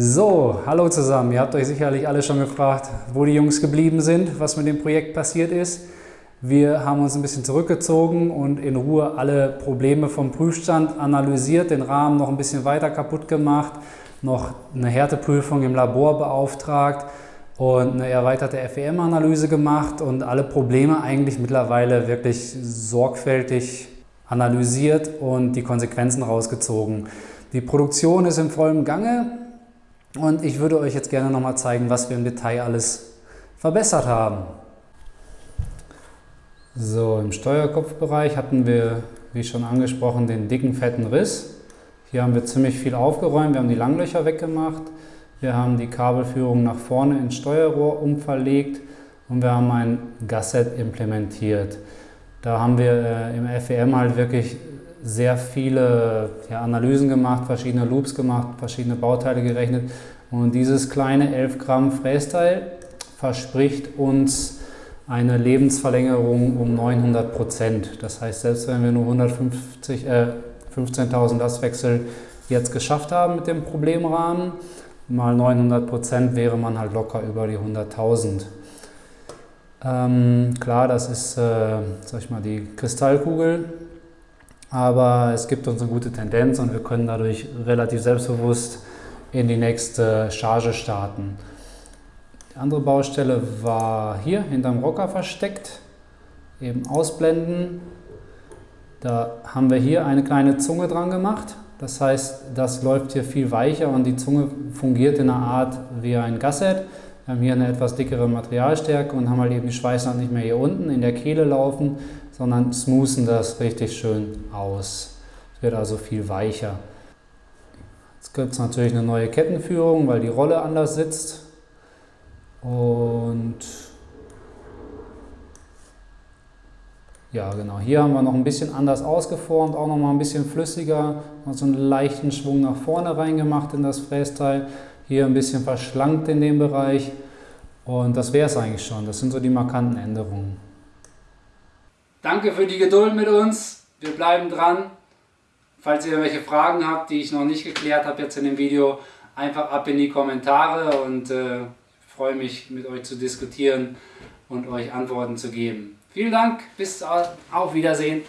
So, hallo zusammen. Ihr habt euch sicherlich alle schon gefragt, wo die Jungs geblieben sind, was mit dem Projekt passiert ist. Wir haben uns ein bisschen zurückgezogen und in Ruhe alle Probleme vom Prüfstand analysiert, den Rahmen noch ein bisschen weiter kaputt gemacht, noch eine Härteprüfung im Labor beauftragt und eine erweiterte FEM-Analyse gemacht und alle Probleme eigentlich mittlerweile wirklich sorgfältig analysiert und die Konsequenzen rausgezogen. Die Produktion ist im vollen Gange und ich würde euch jetzt gerne nochmal zeigen, was wir im Detail alles verbessert haben. So, im Steuerkopfbereich hatten wir, wie schon angesprochen, den dicken, fetten Riss. Hier haben wir ziemlich viel aufgeräumt, wir haben die Langlöcher weggemacht, wir haben die Kabelführung nach vorne ins Steuerrohr umverlegt und wir haben ein Gasset implementiert. Da haben wir äh, im FEM halt wirklich sehr viele ja, Analysen gemacht, verschiedene Loops gemacht, verschiedene Bauteile gerechnet und dieses kleine 11 Gramm Frästeil verspricht uns eine Lebensverlängerung um 900 Prozent. Das heißt, selbst wenn wir nur 150, äh, 15.000 Lastwechsel jetzt geschafft haben mit dem Problemrahmen, mal 900 Prozent wäre man halt locker über die 100.000. Ähm, klar, das ist, äh, sag ich mal, die Kristallkugel, aber es gibt uns eine gute Tendenz und wir können dadurch relativ selbstbewusst in die nächste Charge starten. Die andere Baustelle war hier hinterm Rocker versteckt, eben ausblenden. Da haben wir hier eine kleine Zunge dran gemacht. Das heißt, das läuft hier viel weicher und die Zunge fungiert in einer Art wie ein Gasset. Wir haben hier eine etwas dickere Materialstärke und haben halt eben die Schweißnaht nicht mehr hier unten in der Kehle laufen, sondern smoothen das richtig schön aus. Es wird also viel weicher. Jetzt gibt es natürlich eine neue Kettenführung, weil die Rolle anders sitzt. Und ja, genau, hier haben wir noch ein bisschen anders ausgeformt, auch noch mal ein bisschen flüssiger, noch so einen leichten Schwung nach vorne reingemacht in das Frästeil. Hier ein bisschen verschlankt in dem Bereich und das wäre es eigentlich schon. Das sind so die markanten Änderungen. Danke für die Geduld mit uns. Wir bleiben dran. Falls ihr welche Fragen habt, die ich noch nicht geklärt habe jetzt in dem Video, einfach ab in die Kommentare und äh, freue mich, mit euch zu diskutieren und euch Antworten zu geben. Vielen Dank, bis auf Wiedersehen.